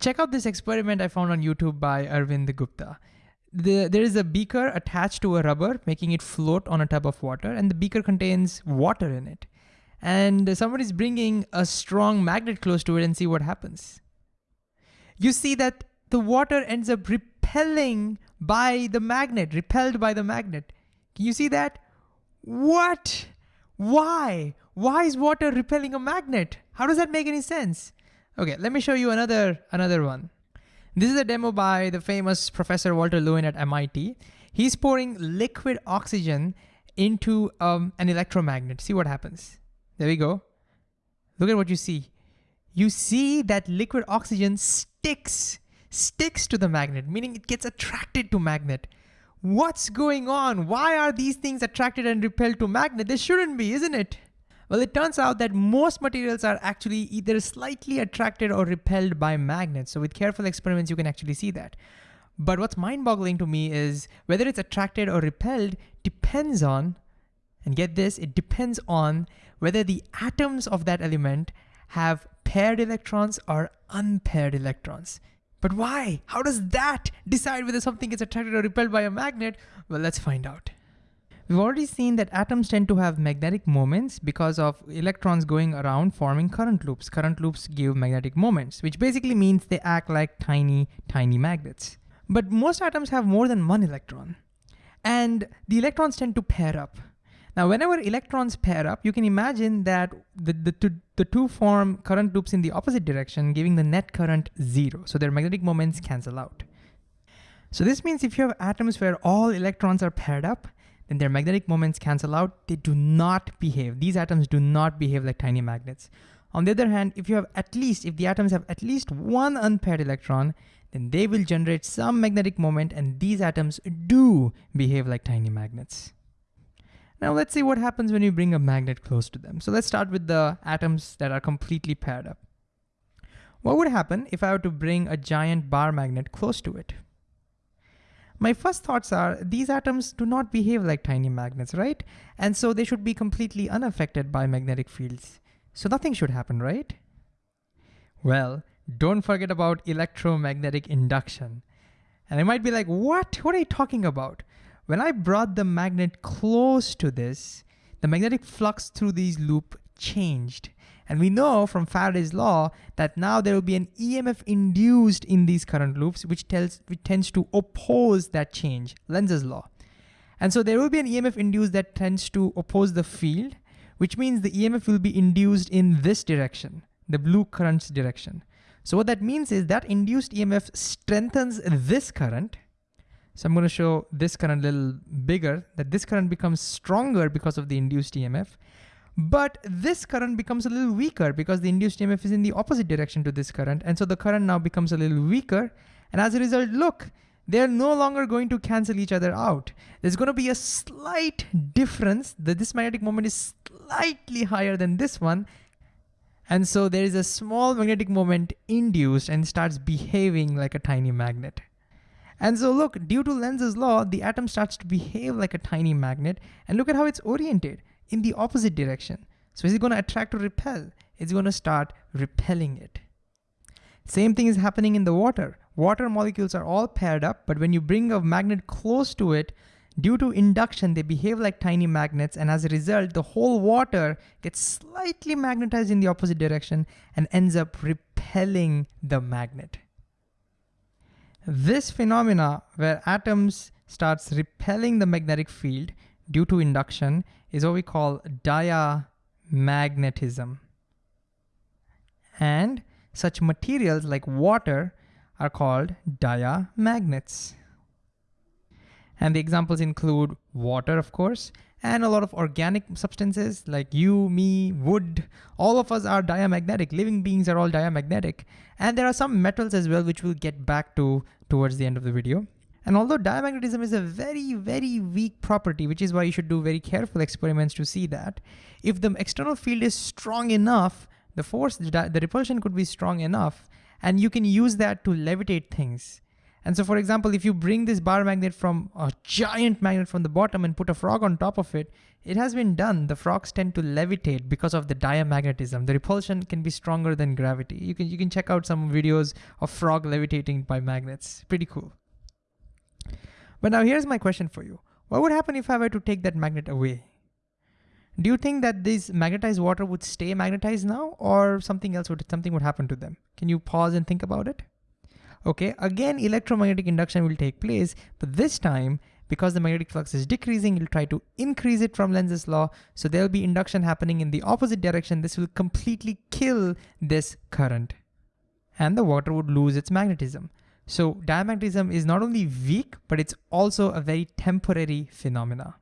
Check out this experiment I found on YouTube by Arvind Gupta. The, there is a beaker attached to a rubber, making it float on a tub of water, and the beaker contains water in it. And someone is bringing a strong magnet close to it and see what happens. You see that the water ends up repelling by the magnet, repelled by the magnet. Can you see that? What? Why? Why is water repelling a magnet? How does that make any sense? Okay, let me show you another, another one. This is a demo by the famous Professor Walter Lewin at MIT. He's pouring liquid oxygen into um, an electromagnet. See what happens. There we go. Look at what you see. You see that liquid oxygen sticks, sticks to the magnet, meaning it gets attracted to magnet. What's going on? Why are these things attracted and repelled to magnet? They shouldn't be, isn't it? Well, it turns out that most materials are actually either slightly attracted or repelled by magnets. So with careful experiments, you can actually see that. But what's mind boggling to me is whether it's attracted or repelled depends on, and get this, it depends on whether the atoms of that element have paired electrons or unpaired electrons. But why? How does that decide whether something is attracted or repelled by a magnet? Well, let's find out. We've already seen that atoms tend to have magnetic moments because of electrons going around forming current loops. Current loops give magnetic moments, which basically means they act like tiny, tiny magnets. But most atoms have more than one electron. And the electrons tend to pair up. Now, whenever electrons pair up, you can imagine that the, the, two, the two form current loops in the opposite direction, giving the net current zero. So their magnetic moments cancel out. So this means if you have atoms where all electrons are paired up, then their magnetic moments cancel out. They do not behave. These atoms do not behave like tiny magnets. On the other hand, if you have at least, if the atoms have at least one unpaired electron, then they will generate some magnetic moment and these atoms do behave like tiny magnets. Now let's see what happens when you bring a magnet close to them. So let's start with the atoms that are completely paired up. What would happen if I were to bring a giant bar magnet close to it? My first thoughts are these atoms do not behave like tiny magnets, right? And so they should be completely unaffected by magnetic fields. So nothing should happen, right? Well, don't forget about electromagnetic induction. And I might be like, what? What are you talking about? When I brought the magnet close to this, the magnetic flux through these loop changed. And we know from Faraday's law that now there will be an EMF induced in these current loops, which, tells, which tends to oppose that change, Lenz's law. And so there will be an EMF induced that tends to oppose the field, which means the EMF will be induced in this direction, the blue current's direction. So what that means is that induced EMF strengthens this current. So I'm gonna show this current a little bigger, that this current becomes stronger because of the induced EMF. But this current becomes a little weaker because the induced EMF is in the opposite direction to this current. And so the current now becomes a little weaker. And as a result, look, they're no longer going to cancel each other out. There's going to be a slight difference that this magnetic moment is slightly higher than this one. And so there is a small magnetic moment induced and starts behaving like a tiny magnet. And so look, due to Lenz's law, the atom starts to behave like a tiny magnet. And look at how it's oriented in the opposite direction. So is it gonna attract or repel? It's gonna start repelling it. Same thing is happening in the water. Water molecules are all paired up, but when you bring a magnet close to it, due to induction, they behave like tiny magnets, and as a result, the whole water gets slightly magnetized in the opposite direction and ends up repelling the magnet. This phenomena where atoms starts repelling the magnetic field due to induction is what we call diamagnetism. And such materials like water are called diamagnets. And the examples include water, of course, and a lot of organic substances like you, me, wood, all of us are diamagnetic. Living beings are all diamagnetic. And there are some metals as well, which we'll get back to towards the end of the video. And although diamagnetism is a very, very weak property, which is why you should do very careful experiments to see that, if the external field is strong enough, the force, the repulsion could be strong enough, and you can use that to levitate things. And so for example, if you bring this bar magnet from a giant magnet from the bottom and put a frog on top of it, it has been done. The frogs tend to levitate because of the diamagnetism. The repulsion can be stronger than gravity. You can, you can check out some videos of frog levitating by magnets. Pretty cool. But now here's my question for you. What would happen if I were to take that magnet away? Do you think that this magnetized water would stay magnetized now or something else would, something would happen to them? Can you pause and think about it? Okay, again, electromagnetic induction will take place, but this time, because the magnetic flux is decreasing, you'll try to increase it from Lenz's law. So there'll be induction happening in the opposite direction. This will completely kill this current and the water would lose its magnetism. So diamagnetism is not only weak, but it's also a very temporary phenomena.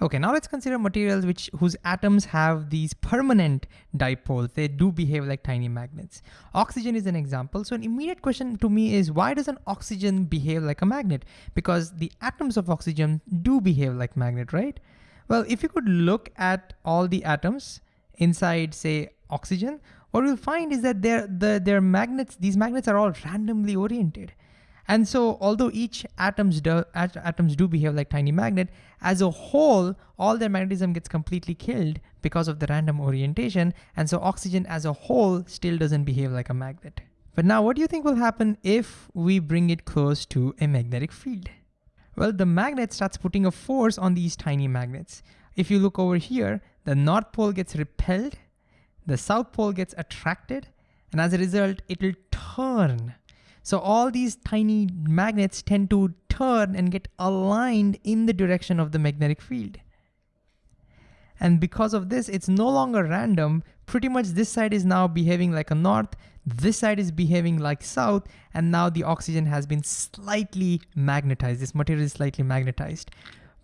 Okay, now let's consider materials which whose atoms have these permanent dipoles. They do behave like tiny magnets. Oxygen is an example. So an immediate question to me is why does an oxygen behave like a magnet? Because the atoms of oxygen do behave like magnet, right? Well, if you could look at all the atoms inside say oxygen, what we'll find is that they're, the, their magnets, these magnets are all randomly oriented. And so although each atoms do, atoms do behave like tiny magnet, as a whole, all their magnetism gets completely killed because of the random orientation. And so oxygen as a whole still doesn't behave like a magnet. But now what do you think will happen if we bring it close to a magnetic field? Well, the magnet starts putting a force on these tiny magnets. If you look over here, the North Pole gets repelled, the South Pole gets attracted, and as a result, it'll turn so all these tiny magnets tend to turn and get aligned in the direction of the magnetic field. And because of this, it's no longer random. Pretty much this side is now behaving like a north, this side is behaving like south, and now the oxygen has been slightly magnetized. This material is slightly magnetized.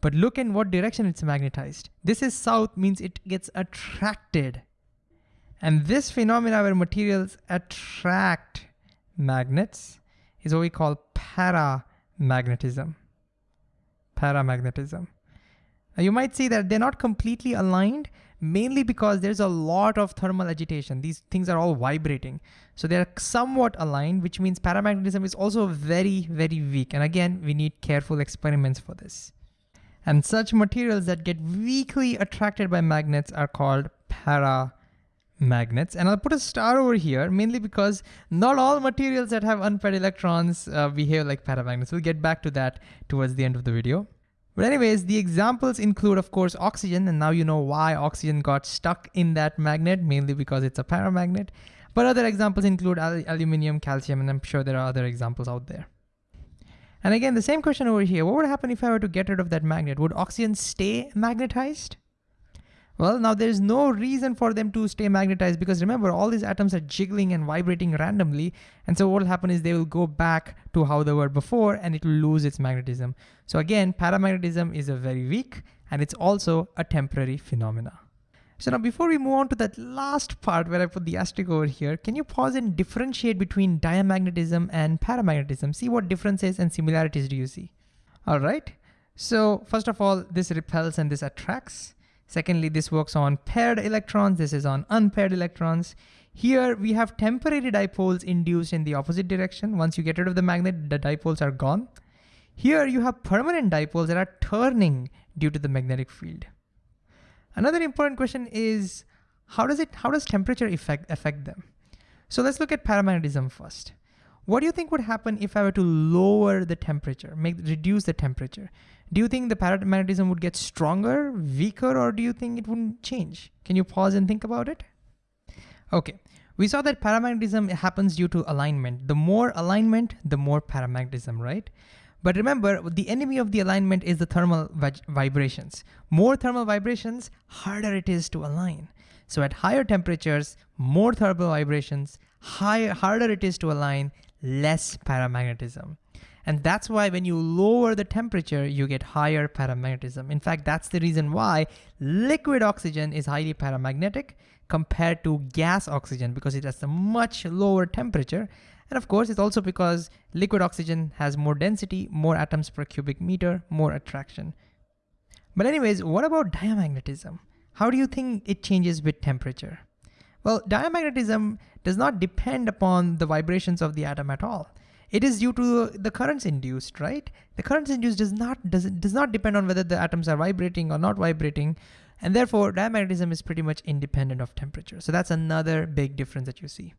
But look in what direction it's magnetized. This is south means it gets attracted. And this phenomena where materials attract magnets is what we call paramagnetism. Paramagnetism. Now you might see that they're not completely aligned, mainly because there's a lot of thermal agitation. These things are all vibrating. So they're somewhat aligned, which means paramagnetism is also very, very weak. And again, we need careful experiments for this. And such materials that get weakly attracted by magnets are called para magnets. And I'll put a star over here, mainly because not all materials that have unpaired electrons uh, behave like paramagnets. We'll get back to that towards the end of the video. But anyways, the examples include, of course, oxygen, and now you know why oxygen got stuck in that magnet, mainly because it's a paramagnet. But other examples include al aluminum, calcium, and I'm sure there are other examples out there. And again, the same question over here, what would happen if I were to get rid of that magnet? Would oxygen stay magnetized? Well, now there's no reason for them to stay magnetized because remember, all these atoms are jiggling and vibrating randomly. And so what will happen is they will go back to how they were before and it will lose its magnetism. So again, paramagnetism is a very weak and it's also a temporary phenomena. So now before we move on to that last part where I put the asterisk over here, can you pause and differentiate between diamagnetism and paramagnetism? See what differences and similarities do you see? All right. So first of all, this repels and this attracts. Secondly, this works on paired electrons. This is on unpaired electrons. Here we have temporary dipoles induced in the opposite direction. Once you get rid of the magnet, the dipoles are gone. Here you have permanent dipoles that are turning due to the magnetic field. Another important question is how does it how does temperature affect affect them? So let's look at paramagnetism first. What do you think would happen if I were to lower the temperature, make reduce the temperature? Do you think the paramagnetism would get stronger, weaker, or do you think it wouldn't change? Can you pause and think about it? Okay, we saw that paramagnetism happens due to alignment. The more alignment, the more paramagnetism, right? But remember, the enemy of the alignment is the thermal vibrations. More thermal vibrations, harder it is to align. So at higher temperatures, more thermal vibrations, higher, harder it is to align, less paramagnetism. And that's why when you lower the temperature, you get higher paramagnetism. In fact, that's the reason why liquid oxygen is highly paramagnetic compared to gas oxygen because it has a much lower temperature. And of course, it's also because liquid oxygen has more density, more atoms per cubic meter, more attraction. But anyways, what about diamagnetism? How do you think it changes with temperature? Well, diamagnetism does not depend upon the vibrations of the atom at all. It is due to the currents induced, right? The currents induced does not, does, does not depend on whether the atoms are vibrating or not vibrating. And therefore diamagnetism is pretty much independent of temperature. So that's another big difference that you see.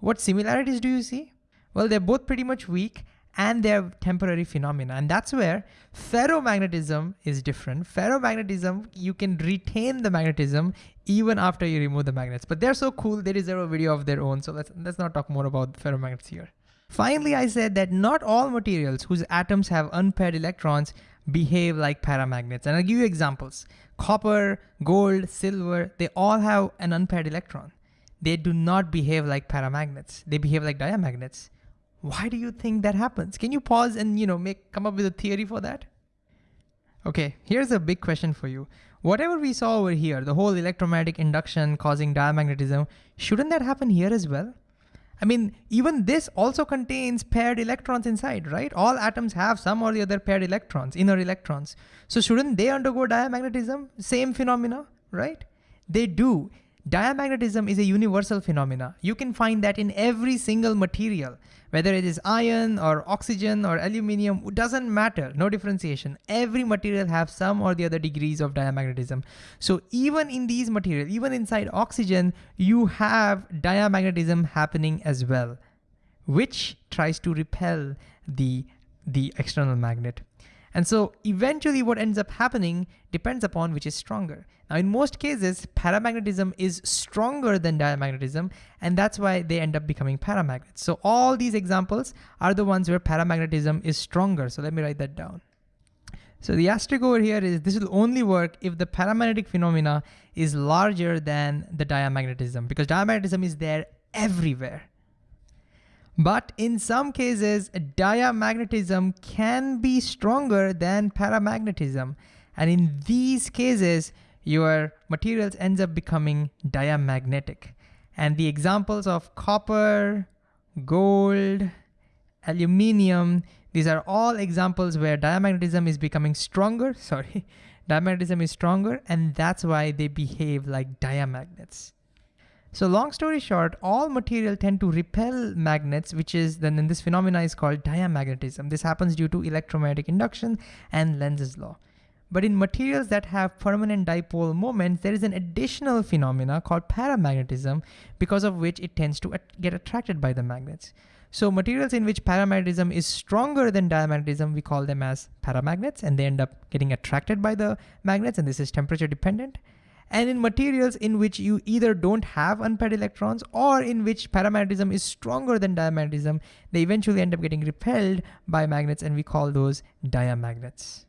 What similarities do you see? Well, they're both pretty much weak and they're temporary phenomena. And that's where ferromagnetism is different. Ferromagnetism, you can retain the magnetism even after you remove the magnets, but they're so cool, they deserve a video of their own. So let's, let's not talk more about ferromagnets here. Finally, I said that not all materials whose atoms have unpaired electrons behave like paramagnets. And I'll give you examples. Copper, gold, silver, they all have an unpaired electron. They do not behave like paramagnets. They behave like diamagnets. Why do you think that happens? Can you pause and you know make come up with a theory for that? Okay, here's a big question for you. Whatever we saw over here, the whole electromagnetic induction causing diamagnetism, shouldn't that happen here as well? I mean, even this also contains paired electrons inside, right? All atoms have some or the other paired electrons, inner electrons. So shouldn't they undergo diamagnetism? Same phenomena, right? They do. Diamagnetism is a universal phenomena. You can find that in every single material, whether it is iron or oxygen or aluminum, it doesn't matter, no differentiation. Every material have some or the other degrees of diamagnetism. So even in these materials, even inside oxygen, you have diamagnetism happening as well, which tries to repel the, the external magnet. And so eventually what ends up happening depends upon which is stronger. Now in most cases, paramagnetism is stronger than diamagnetism, and that's why they end up becoming paramagnets. So all these examples are the ones where paramagnetism is stronger. So let me write that down. So the asterisk over here is this will only work if the paramagnetic phenomena is larger than the diamagnetism because diamagnetism is there everywhere. But in some cases, diamagnetism can be stronger than paramagnetism. And in these cases, your materials ends up becoming diamagnetic. And the examples of copper, gold, aluminium, these are all examples where diamagnetism is becoming stronger, sorry, diamagnetism is stronger, and that's why they behave like diamagnets. So long story short, all material tend to repel magnets, which is then in this phenomena is called diamagnetism. This happens due to electromagnetic induction and Lenz's law. But in materials that have permanent dipole moments, there is an additional phenomena called paramagnetism, because of which it tends to get attracted by the magnets. So materials in which paramagnetism is stronger than diamagnetism, we call them as paramagnets, and they end up getting attracted by the magnets, and this is temperature dependent and in materials in which you either don't have unpaired electrons or in which paramagnetism is stronger than diamagnetism, they eventually end up getting repelled by magnets and we call those diamagnets.